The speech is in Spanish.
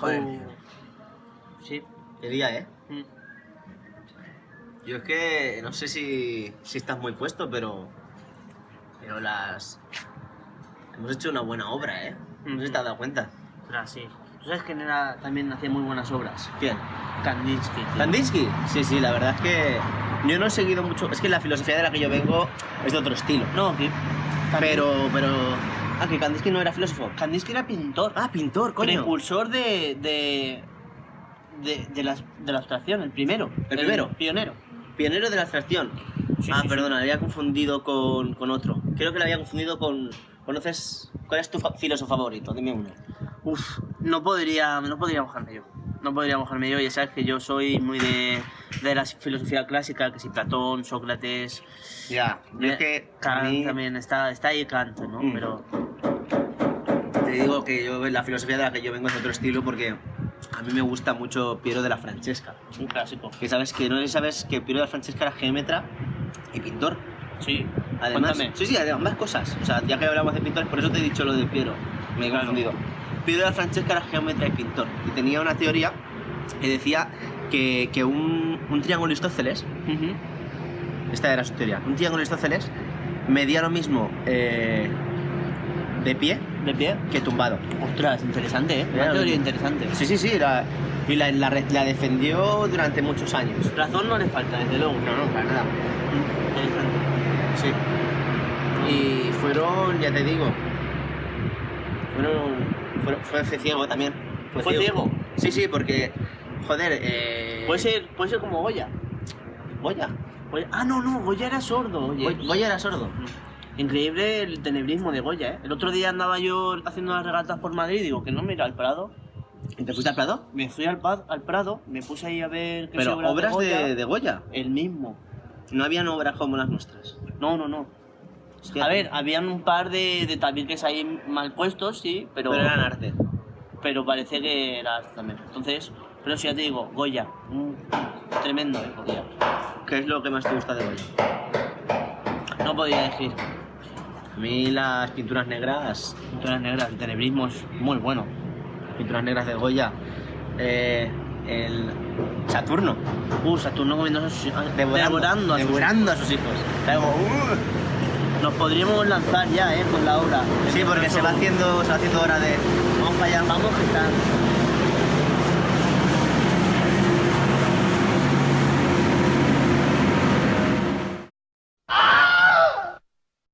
Joder, tío. Sí. Qué día, ¿eh? Mm. Yo es que no sé si, si estás muy puesto, pero. Pero las. Hemos hecho una buena obra, ¿eh? No sé si te has dado cuenta. Sí. Tú sabes que era, también hacía muy buenas obras. ¿Quién? Kandinsky. tío. ¿Kandinsky? Sí, sí, la verdad es que. Yo no he seguido mucho. Es que la filosofía de la que yo vengo es de otro estilo. No, que. Pero, pero. Ah, que Kandinsky no era filósofo. Kandinsky era pintor. Ah, pintor, coño. Precursor de. de. de, de la, de la abstracción, el primero. ¿El primero? pionero. Pionero de la abstracción. Sí, ah, sí, perdona, le había confundido con, con otro. Creo que le había confundido con. ¿Conoces? ¿Cuál es tu filósofo favorito? Dime uno. Uf, no podría, no podría mojarme yo. No podría mojarme yo, ya sabes que yo soy muy de, de la filosofía clásica, que si Platón, Sócrates, Ya, es que. Kant mí- también está, está ahí Kant, ¿no? Mm. Pero Te digo que yo la filosofía de la que yo vengo es otro estilo porque a mí me gusta mucho Piero de la Francesca. un clásico. Que sabes que no sé si sabes que Piero de la Francesca era geómetra y pintor. Sí. Además, Cuéntame. sí, sí, de ambas cosas. O sea, ya que hablamos de pintores, por eso te he dicho lo de Piero. Me he Claro. confundido. Piero de la Francesca era geómetra y pintor. Y tenía una teoría que decía que, que un, un triángulo isósceles, Ujú. esta era su teoría, un triángulo isósceles medía lo mismo eh, de pie ¿De pie? que tumbado. Ostras, interesante, ¿eh? Una Claro. teoría interesante. Sí, sí, sí, la- y la, la re- la defendió durante muchos años. Razón no le falta, desde luego. No, no, para nada. Interesante. Sí. Y fueron, ya te digo, fueron, fueron- fue ciego también. ¿Fue ciego? Sí, sí, porque, joder, eh... Puede ser, puede ser como Goya. Goya. Goya- Ah, no, no, Goya era sordo, oye. Goya era sordo. Increíble el tenebrismo de Goya, ¿eh? El otro día andaba yo haciendo las regatas por Madrid y digo que no me irá al Prado. ¿Y te fuiste al Prado? Me fui al, al Prado, me puse ahí a ver qué Pero obras obras Goya. de, de Goya. El mismo. No habían obras como las nuestras. No, no, no. Hostia, A ver, habían un par de, de tabiques ahí mal puestos, sí, pero... pero eran arte. Pero parece que era arte también. Entonces, pero si ya te digo, Goya. mm, tremendo, ¿eh? Goya. ¿Qué es lo que más te gusta de Goya? No podía decir. A mí las pinturas negras, Pinturas negras, el tenebrismo es muy bueno. pinturas negras de Goya, eh, el Saturno, Uh, Saturno comiendo a sus hijos. devorando, devorando a sus devorando a sus hijos. Como, "Uh". Nos podríamos lanzar ya, ¿eh? Con la obra. Sí, porque se va haciendo, se va haciendo hora de. Vamos para allá. Vamos que están.